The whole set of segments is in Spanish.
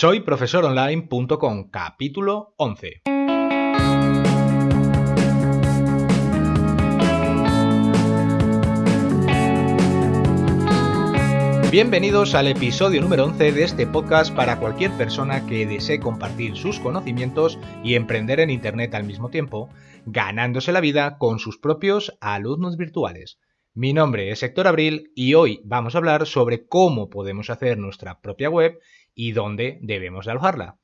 Soy profesoronline.com, capítulo 11. Bienvenidos al episodio número 11 de este podcast para cualquier persona que desee compartir sus conocimientos y emprender en Internet al mismo tiempo, ganándose la vida con sus propios alumnos virtuales. Mi nombre es Héctor Abril y hoy vamos a hablar sobre cómo podemos hacer nuestra propia web y dónde debemos alojarla.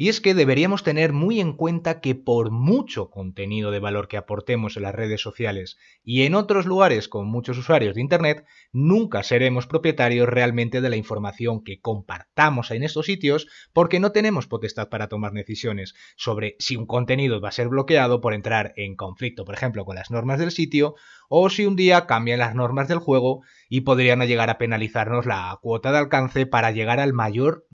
Y es que deberíamos tener muy en cuenta que por mucho contenido de valor que aportemos en las redes sociales y en otros lugares con muchos usuarios de Internet, nunca seremos propietarios realmente de la información que compartamos en estos sitios porque no tenemos potestad para tomar decisiones sobre si un contenido va a ser bloqueado por entrar en conflicto, por ejemplo, con las normas del sitio, o si un día cambian las normas del juego y podrían llegar a penalizarnos la cuota de alcance para llegar al mayor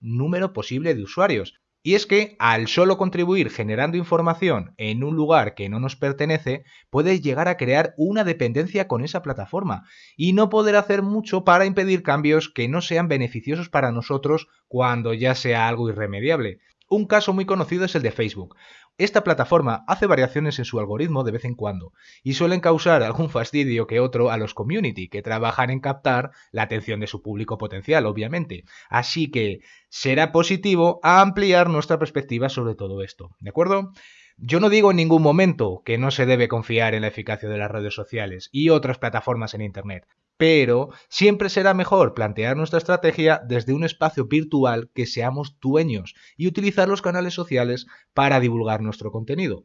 número posible de usuarios y es que al solo contribuir generando información en un lugar que no nos pertenece, puede llegar a crear una dependencia con esa plataforma y no poder hacer mucho para impedir cambios que no sean beneficiosos para nosotros cuando ya sea algo irremediable. Un caso muy conocido es el de Facebook. Esta plataforma hace variaciones en su algoritmo de vez en cuando y suelen causar algún fastidio que otro a los community que trabajan en captar la atención de su público potencial, obviamente. Así que será positivo ampliar nuestra perspectiva sobre todo esto, ¿de acuerdo? Yo no digo en ningún momento que no se debe confiar en la eficacia de las redes sociales y otras plataformas en Internet pero siempre será mejor plantear nuestra estrategia desde un espacio virtual que seamos dueños y utilizar los canales sociales para divulgar nuestro contenido.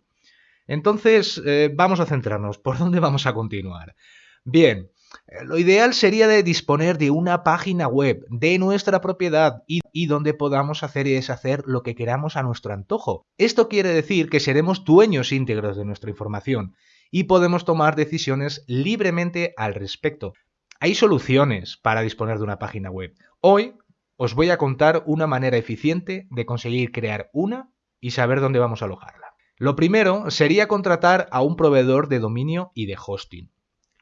Entonces, eh, vamos a centrarnos. ¿Por dónde vamos a continuar? Bien, eh, lo ideal sería de disponer de una página web de nuestra propiedad y, y, donde podamos hacer y deshacer lo que queramos a nuestro antojo. Esto quiere decir que seremos dueños íntegros de nuestra información y podemos tomar decisiones libremente al respecto. Hay soluciones para disponer de una página web. Hoy os voy a contar una manera eficiente de conseguir crear una y saber dónde vamos a alojarla. Lo primero sería contratar a un proveedor de dominio y de hosting.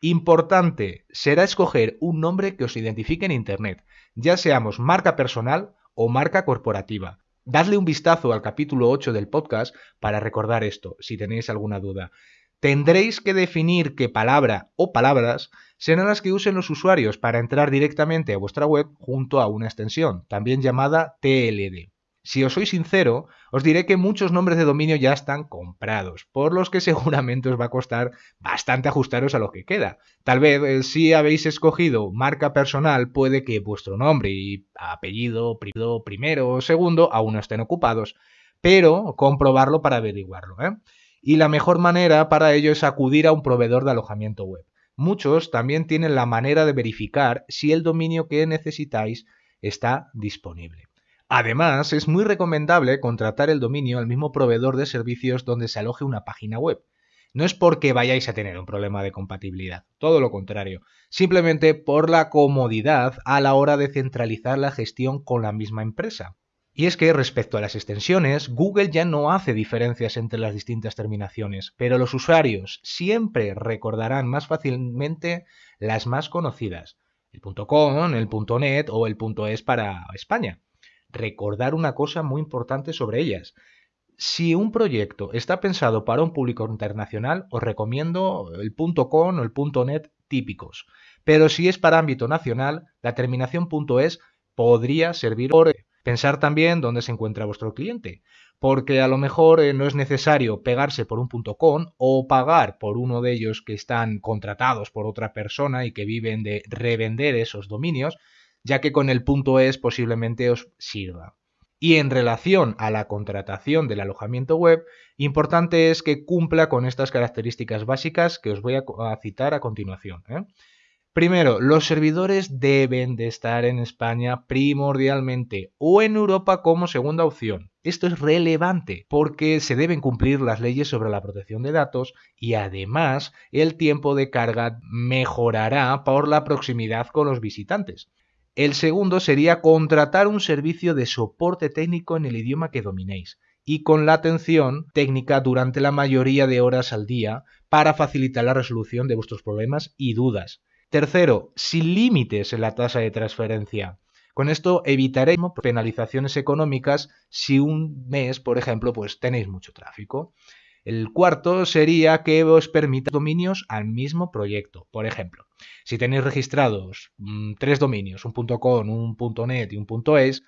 Importante será escoger un nombre que os identifique en Internet, ya seamos marca personal o marca corporativa. Dadle un vistazo al capítulo 8 del podcast para recordar esto, si tenéis alguna duda. Tendréis que definir qué palabra o palabras serán las que usen los usuarios para entrar directamente a vuestra web junto a una extensión, también llamada TLD. Si os soy sincero, os diré que muchos nombres de dominio ya están comprados, por los que seguramente os va a costar bastante ajustaros a lo que queda. Tal vez eh, si habéis escogido marca personal, puede que vuestro nombre y apellido, primero o segundo aún no estén ocupados, pero comprobarlo para averiguarlo. ¿eh? Y la mejor manera para ello es acudir a un proveedor de alojamiento web. Muchos también tienen la manera de verificar si el dominio que necesitáis está disponible. Además, es muy recomendable contratar el dominio al mismo proveedor de servicios donde se aloje una página web. No es porque vayáis a tener un problema de compatibilidad, todo lo contrario, simplemente por la comodidad a la hora de centralizar la gestión con la misma empresa. Y es que respecto a las extensiones, Google ya no hace diferencias entre las distintas terminaciones, pero los usuarios siempre recordarán más fácilmente las más conocidas, el .com, el .net o el .es para España. Recordar una cosa muy importante sobre ellas. Si un proyecto está pensado para un público internacional, os recomiendo el .com o el .net típicos. Pero si es para ámbito nacional, la terminación .es podría servir por Pensar también dónde se encuentra vuestro cliente, porque a lo mejor eh, no es necesario pegarse por un punto .com o pagar por uno de ellos que están contratados por otra persona y que viven de revender esos dominios, ya que con el punto .es posiblemente os sirva. Y en relación a la contratación del alojamiento web, importante es que cumpla con estas características básicas que os voy a citar a continuación. ¿eh? Primero, los servidores deben de estar en España primordialmente o en Europa como segunda opción. Esto es relevante porque se deben cumplir las leyes sobre la protección de datos y además el tiempo de carga mejorará por la proximidad con los visitantes. El segundo sería contratar un servicio de soporte técnico en el idioma que dominéis y con la atención técnica durante la mayoría de horas al día para facilitar la resolución de vuestros problemas y dudas. Tercero, sin límites en la tasa de transferencia. Con esto evitaremos penalizaciones económicas si un mes, por ejemplo, pues tenéis mucho tráfico. El cuarto sería que os permita dominios al mismo proyecto. Por ejemplo, si tenéis registrados mm, tres dominios, un .com, un .net y un .es,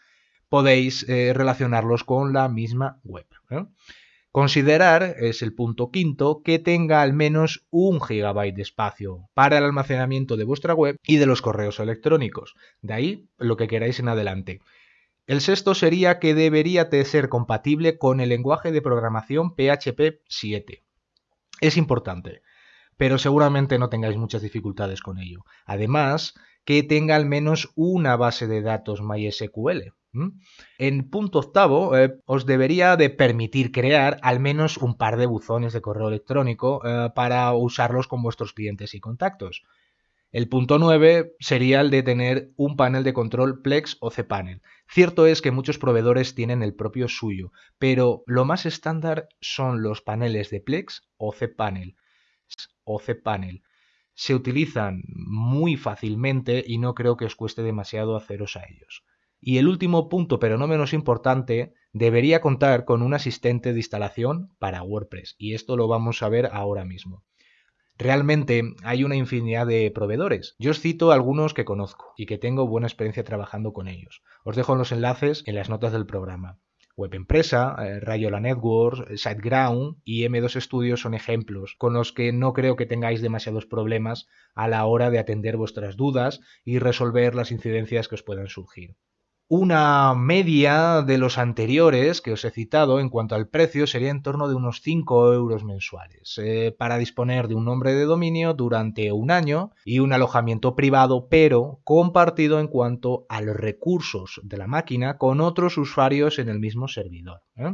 podéis eh, relacionarlos con la misma web. Considerar, es el punto quinto, que tenga al menos un gigabyte de espacio para el almacenamiento de vuestra web y de los correos electrónicos. De ahí lo que queráis en adelante. El sexto sería que debería de ser compatible con el lenguaje de programación PHP 7. Es importante, pero seguramente no tengáis muchas dificultades con ello. Además, que tenga al menos una base de datos MySQL. En punto octavo, eh, os debería de permitir crear al menos un par de buzones de correo electrónico eh, para usarlos con vuestros clientes y contactos. El punto 9 sería el de tener un panel de control Plex o cPanel. Cierto es que muchos proveedores tienen el propio suyo, pero lo más estándar son los paneles de Plex o cPanel. O cPanel. Se utilizan muy fácilmente y no creo que os cueste demasiado haceros a ellos. Y el último punto, pero no menos importante, debería contar con un asistente de instalación para WordPress. Y esto lo vamos a ver ahora mismo. Realmente hay una infinidad de proveedores. Yo os cito algunos que conozco y que tengo buena experiencia trabajando con ellos. Os dejo los enlaces en las notas del programa. Web Empresa, eh, Rayola Networks, SiteGround y M2 Studios son ejemplos con los que no creo que tengáis demasiados problemas a la hora de atender vuestras dudas y resolver las incidencias que os puedan surgir. Una media de los anteriores que os he citado en cuanto al precio sería en torno de unos 5 euros mensuales eh, para disponer de un nombre de dominio durante un año y un alojamiento privado pero compartido en cuanto a los recursos de la máquina con otros usuarios en el mismo servidor. ¿eh?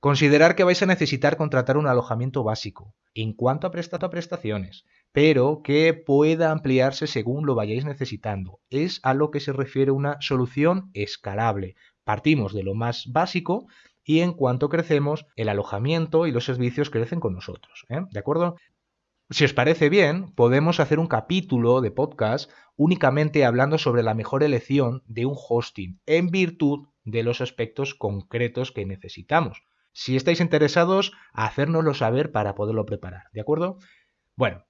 Considerar que vais a necesitar contratar un alojamiento básico en cuanto a prestaciones, pero que pueda ampliarse según lo vayáis necesitando. Es a lo que se refiere una solución escalable. Partimos de lo más básico y en cuanto crecemos, el alojamiento y los servicios crecen con nosotros. ¿eh? ¿De acuerdo? Si os parece bien, podemos hacer un capítulo de podcast únicamente hablando sobre la mejor elección de un hosting en virtud de los aspectos concretos que necesitamos. Si estáis interesados, hacérnoslo saber para poderlo preparar, ¿de acuerdo? Bueno,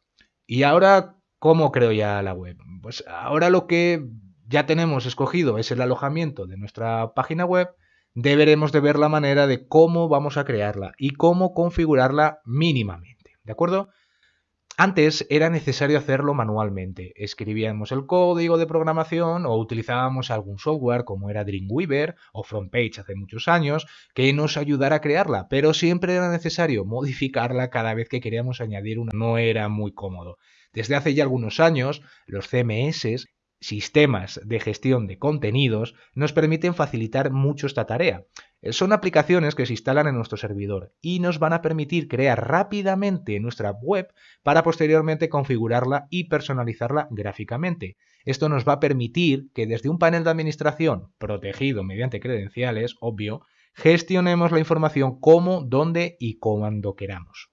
y ahora, ¿cómo creo ya la web? Pues ahora lo que ya tenemos escogido es el alojamiento de nuestra página web, deberemos de ver la manera de cómo vamos a crearla y cómo configurarla mínimamente, ¿de acuerdo? Antes era necesario hacerlo manualmente. Escribíamos el código de programación o utilizábamos algún software como era Dreamweaver o FrontPage hace muchos años que nos ayudara a crearla, pero siempre era necesario modificarla cada vez que queríamos añadir una. No era muy cómodo. Desde hace ya algunos años, los CMS sistemas de gestión de contenidos nos permiten facilitar mucho esta tarea. Son aplicaciones que se instalan en nuestro servidor y nos van a permitir crear rápidamente nuestra web para posteriormente configurarla y personalizarla gráficamente. Esto nos va a permitir que desde un panel de administración protegido mediante credenciales, obvio, gestionemos la información como, dónde y cuando queramos.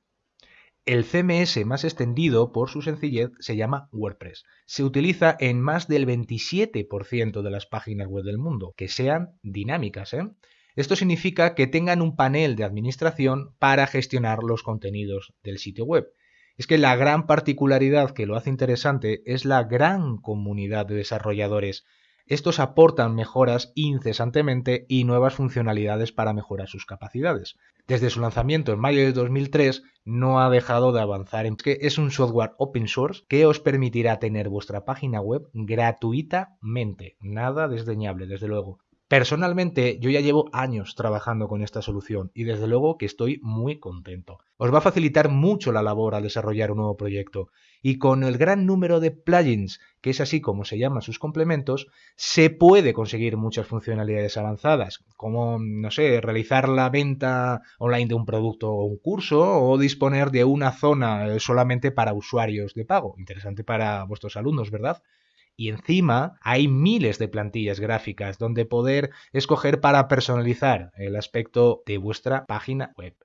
El CMS más extendido por su sencillez se llama WordPress. Se utiliza en más del 27% de las páginas web del mundo, que sean dinámicas. ¿eh? Esto significa que tengan un panel de administración para gestionar los contenidos del sitio web. Es que la gran particularidad que lo hace interesante es la gran comunidad de desarrolladores estos aportan mejoras incesantemente y nuevas funcionalidades para mejorar sus capacidades. Desde su lanzamiento en mayo de 2003 no ha dejado de avanzar en que es un software open source que os permitirá tener vuestra página web gratuitamente. Nada desdeñable, desde luego. Personalmente, yo ya llevo años trabajando con esta solución y desde luego que estoy muy contento. Os va a facilitar mucho la labor al desarrollar un nuevo proyecto y con el gran número de plugins, que es así como se llaman sus complementos, se puede conseguir muchas funcionalidades avanzadas, como, no sé, realizar la venta online de un producto o un curso o disponer de una zona eh, solamente para usuarios de pago. Interesante para vuestros alumnos, ¿verdad? Y encima hay miles de plantillas gráficas donde poder escoger para personalizar el aspecto de vuestra página web.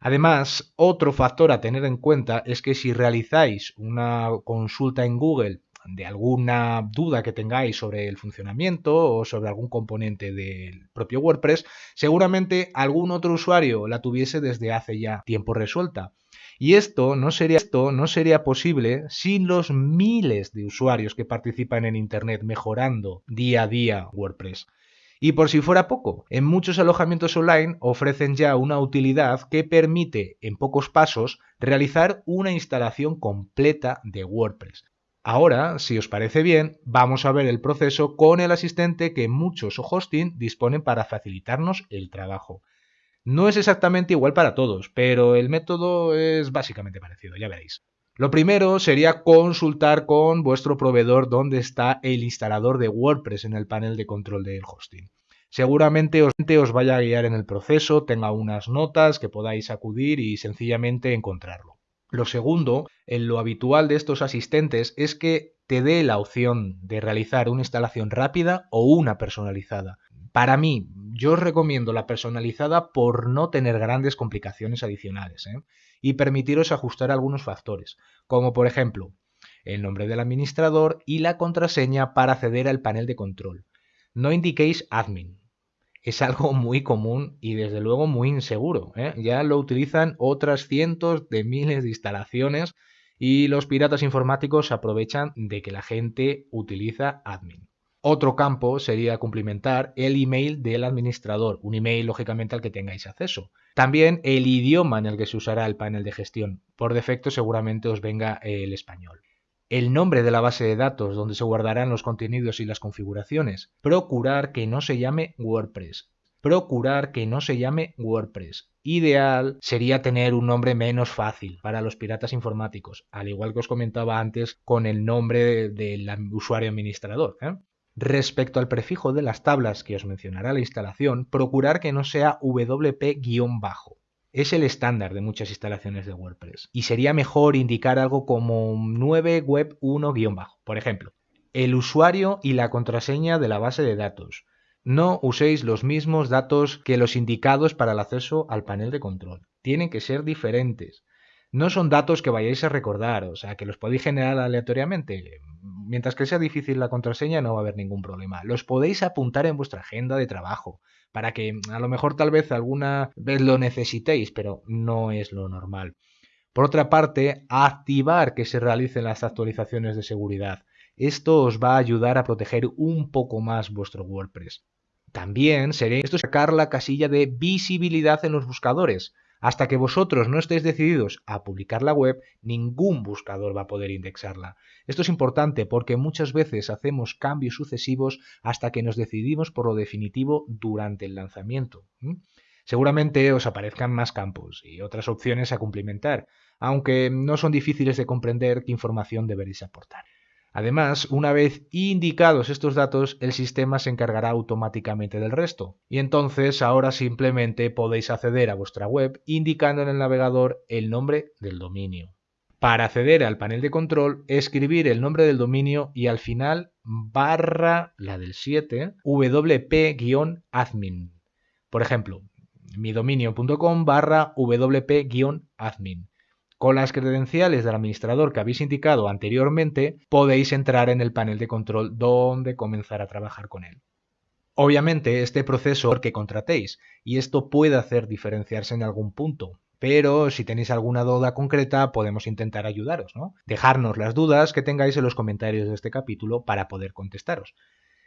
Además, otro factor a tener en cuenta es que si realizáis una consulta en Google de alguna duda que tengáis sobre el funcionamiento o sobre algún componente del propio WordPress, seguramente algún otro usuario la tuviese desde hace ya tiempo resuelta. Y esto no sería, esto no sería posible sin los miles de usuarios que participan en Internet mejorando día a día WordPress. Y por si fuera poco, en muchos alojamientos online ofrecen ya una utilidad que permite en pocos pasos realizar una instalación completa de WordPress. Ahora, si os parece bien, vamos a ver el proceso con el asistente que muchos hosting disponen para facilitarnos el trabajo. No es exactamente igual para todos, pero el método es básicamente parecido, ya veréis. Lo primero sería consultar con vuestro proveedor dónde está el instalador de WordPress en el panel de control del hosting. Seguramente os, os vaya a guiar en el proceso, tenga unas notas que podáis acudir y sencillamente encontrarlo. Lo segundo, en lo habitual de estos asistentes es que te dé la opción de realizar una instalación rápida o una personalizada. Para mí, yo os recomiendo la personalizada por no tener grandes complicaciones adicionales ¿eh? y permitiros ajustar algunos factores, como por ejemplo el nombre del administrador y la contraseña para acceder al panel de control. No indiquéis admin. Es algo muy común y desde luego muy inseguro. ¿eh? Ya lo utilizan otras cientos de miles de instalaciones y los piratas informáticos aprovechan de que la gente utiliza admin. Otro campo sería cumplimentar el email del administrador, un email lógicamente al que tengáis acceso. También el idioma en el que se usará el panel de gestión. Por defecto seguramente os venga el español. El nombre de la base de datos donde se guardarán los contenidos y las configuraciones. Procurar que no se llame WordPress. Procurar que no se llame WordPress. Ideal sería tener un nombre menos fácil para los piratas informáticos, al igual que os comentaba antes con el nombre del usuario administrador. ¿eh? Respecto al prefijo de las tablas que os mencionará la instalación, procurar que no sea WP-bajo. Es el estándar de muchas instalaciones de WordPress y sería mejor indicar algo como 9web1-bajo. Por ejemplo, el usuario y la contraseña de la base de datos. No uséis los mismos datos que los indicados para el acceso al panel de control. Tienen que ser diferentes. No son datos que vayáis a recordar, o sea, que los podéis generar aleatoriamente mientras que sea difícil la contraseña no va a haber ningún problema. Los podéis apuntar en vuestra agenda de trabajo para que a lo mejor tal vez alguna vez lo necesitéis, pero no es lo normal. Por otra parte, activar que se realicen las actualizaciones de seguridad. Esto os va a ayudar a proteger un poco más vuestro WordPress. También sería esto sacar la casilla de visibilidad en los buscadores. Hasta que vosotros no estéis decididos a publicar la web, ningún buscador va a poder indexarla. Esto es importante porque muchas veces hacemos cambios sucesivos hasta que nos decidimos por lo definitivo durante el lanzamiento. Seguramente os aparezcan más campos y otras opciones a cumplimentar, aunque no son difíciles de comprender qué información deberéis aportar. Además, una vez indicados estos datos, el sistema se encargará automáticamente del resto. Y entonces ahora simplemente podéis acceder a vuestra web indicando en el navegador el nombre del dominio. Para acceder al panel de control, escribir el nombre del dominio y al final barra la del 7 wp-admin. Por ejemplo, midominio.com barra wp-admin. Con las credenciales del administrador que habéis indicado anteriormente, podéis entrar en el panel de control donde comenzar a trabajar con él. Obviamente, este proceso que contratéis, y esto puede hacer diferenciarse en algún punto, pero si tenéis alguna duda concreta podemos intentar ayudaros, ¿no? Dejarnos las dudas que tengáis en los comentarios de este capítulo para poder contestaros.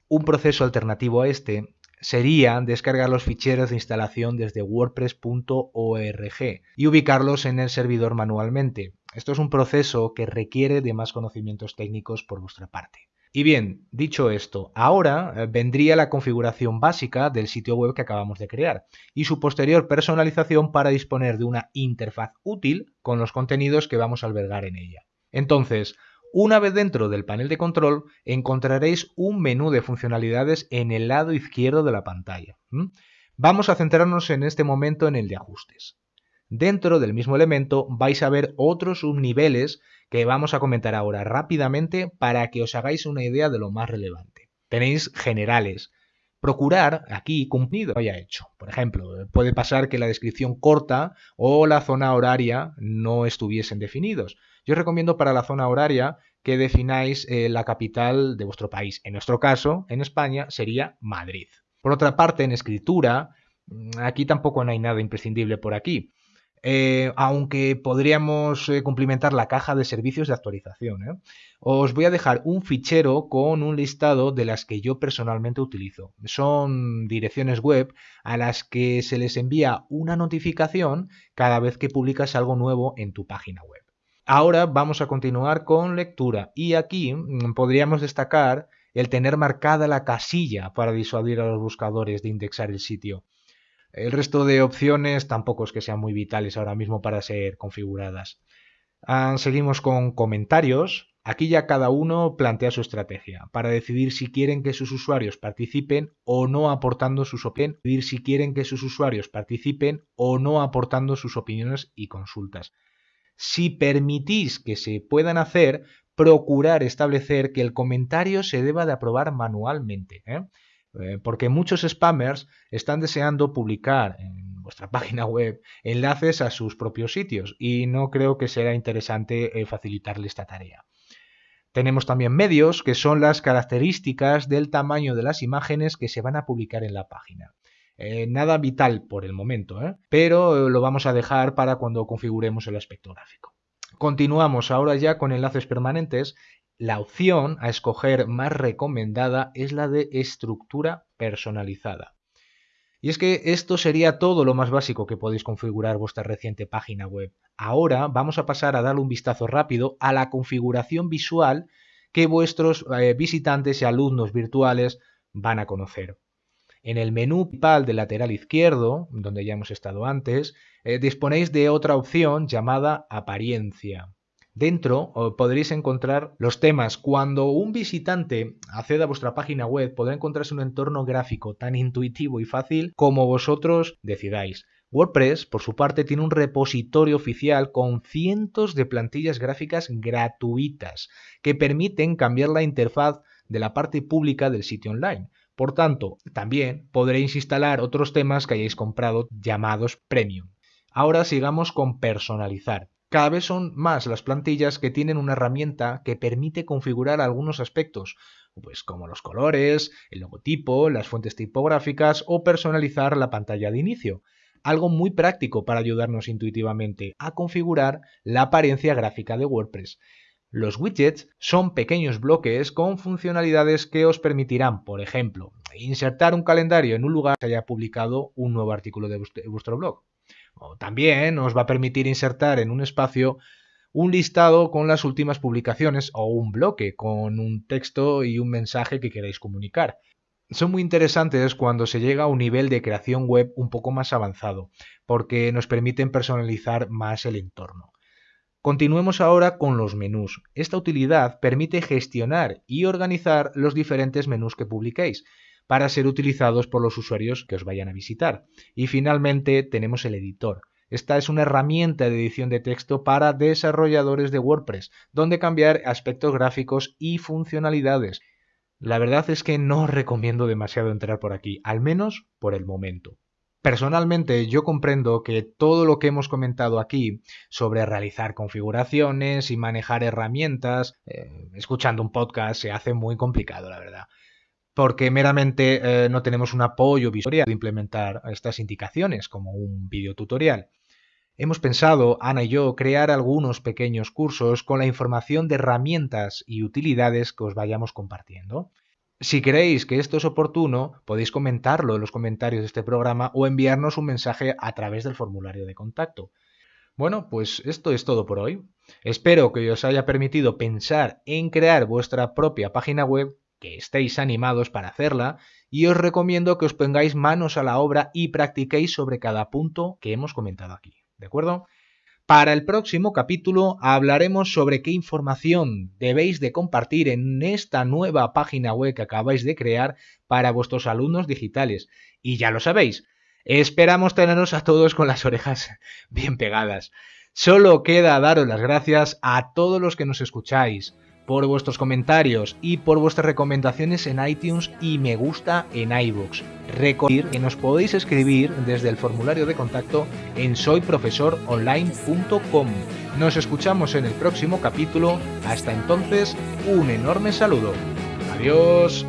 Un proceso alternativo a este sería descargar los ficheros de instalación desde wordpress.org y ubicarlos en el servidor manualmente. Esto es un proceso que requiere de más conocimientos técnicos por vuestra parte. Y bien, dicho esto, ahora eh, vendría la configuración básica del sitio web que acabamos de crear y su posterior personalización para disponer de una interfaz útil con los contenidos que vamos a albergar en ella. Entonces, una vez dentro del panel de control encontraréis un menú de funcionalidades en el lado izquierdo de la pantalla. Vamos a centrarnos en este momento en el de ajustes. Dentro del mismo elemento vais a ver otros subniveles que vamos a comentar ahora rápidamente para que os hagáis una idea de lo más relevante. Tenéis generales. Procurar aquí cumplido haya hecho. Por ejemplo, puede pasar que la descripción corta o la zona horaria no estuviesen definidos. Yo recomiendo para la zona horaria que defináis eh, la capital de vuestro país. En nuestro caso, en España, sería Madrid. Por otra parte, en escritura, mm, aquí tampoco no hay nada imprescindible por aquí. Eh, aunque podríamos eh, cumplimentar la caja de servicios de actualización. ¿eh? Os voy a dejar un fichero con un listado de las que yo personalmente utilizo. Son direcciones web a las que se les envía una notificación cada vez que publicas algo nuevo en tu página web. Ahora vamos a continuar con lectura y aquí mm, podríamos destacar el tener marcada la casilla para disuadir a los buscadores de indexar el sitio. El resto de opciones tampoco es que sean muy vitales ahora mismo para ser configuradas. Ah, seguimos con comentarios. Aquí ya cada uno plantea su estrategia para decidir si quieren que sus usuarios participen o no aportando sus opiniones, decidir si quieren que sus usuarios participen o no aportando sus opiniones y consultas. Si permitís que se puedan hacer, procurar establecer que el comentario se deba de aprobar manualmente. ¿eh? Eh, porque muchos spammers están deseando publicar en vuestra página web enlaces a sus propios sitios y no creo que sea interesante eh, facilitarle esta tarea. Tenemos también medios, que son las características del tamaño de las imágenes que se van a publicar en la página. Eh, nada vital por el momento, pero lo vamos a dejar para cuando configuremos el aspecto gráfico. Continuamos ahora ya con enlaces permanentes la opción a escoger más recomendada es la de estructura personalizada. Y es que esto sería todo lo más básico que podéis configurar vuestra reciente página web. Ahora vamos a pasar a darle un vistazo rápido a la configuración visual que vuestros eh, visitantes y alumnos virtuales van a conocer. En el menú principal del lateral izquierdo, donde ya hemos estado antes, eh, disponéis de otra opción llamada apariencia. Dentro podréis encontrar los temas. Cuando un visitante acceda a vuestra página web, podrá encontrarse un entorno gráfico tan intuitivo y fácil como vosotros decidáis. WordPress, por su parte, tiene un repositorio oficial con cientos de plantillas gráficas gratuitas que permiten cambiar la interfaz de la parte pública del sitio online. Por tanto, también podréis instalar otros temas que hayáis comprado llamados premium. Ahora sigamos con personalizar. Cada vez son más las plantillas que tienen una herramienta que permite configurar algunos aspectos, pues como los colores, el logotipo, las fuentes tipográficas o personalizar la pantalla de inicio. Algo muy práctico para ayudarnos intuitivamente a configurar la apariencia gráfica de WordPress. Los widgets son pequeños bloques con funcionalidades que os permitirán, por ejemplo, insertar un calendario en un lugar que haya publicado un nuevo artículo de vuestro blog o también os va a permitir insertar en un espacio un listado con las últimas publicaciones o un bloque con un texto y un mensaje que queráis comunicar. Son muy interesantes cuando se llega a un nivel de creación web un poco más avanzado, porque nos permiten personalizar más el entorno. Continuemos ahora con los menús. Esta utilidad permite gestionar y organizar los diferentes menús que publiquéis, para ser utilizados por los usuarios que os vayan a visitar. Y finalmente tenemos el editor. Esta es una herramienta de edición de texto para desarrolladores de WordPress, donde cambiar aspectos gráficos y funcionalidades. La verdad es que no os recomiendo demasiado entrar por aquí, al menos por el momento. Personalmente yo comprendo que todo lo que hemos comentado aquí sobre realizar configuraciones y manejar herramientas, eh, escuchando un podcast, se hace muy complicado, la verdad porque meramente eh, no tenemos un apoyo visual de implementar estas indicaciones como un video tutorial. Hemos pensado, Ana y yo, crear algunos pequeños cursos con la información de herramientas y utilidades que os vayamos compartiendo. Si creéis que esto es oportuno, podéis comentarlo en los comentarios de este programa o enviarnos un mensaje a través del formulario de contacto. Bueno, pues esto es todo por hoy. Espero que os haya permitido pensar en crear vuestra propia página web que estéis animados para hacerla y os recomiendo que os pongáis manos a la obra y practiquéis sobre cada punto que hemos comentado aquí. ¿De acuerdo? Para el próximo capítulo hablaremos sobre qué información debéis de compartir en esta nueva página web que acabáis de crear para vuestros alumnos digitales. Y ya lo sabéis, esperamos teneros a todos con las orejas bien pegadas. Solo queda daros las gracias a todos los que nos escucháis por vuestros comentarios y por vuestras recomendaciones en iTunes y me gusta en iVoox. Recordad que nos podéis escribir desde el formulario de contacto en soyprofesoronline.com. Nos escuchamos en el próximo capítulo. Hasta entonces, un enorme saludo. Adiós.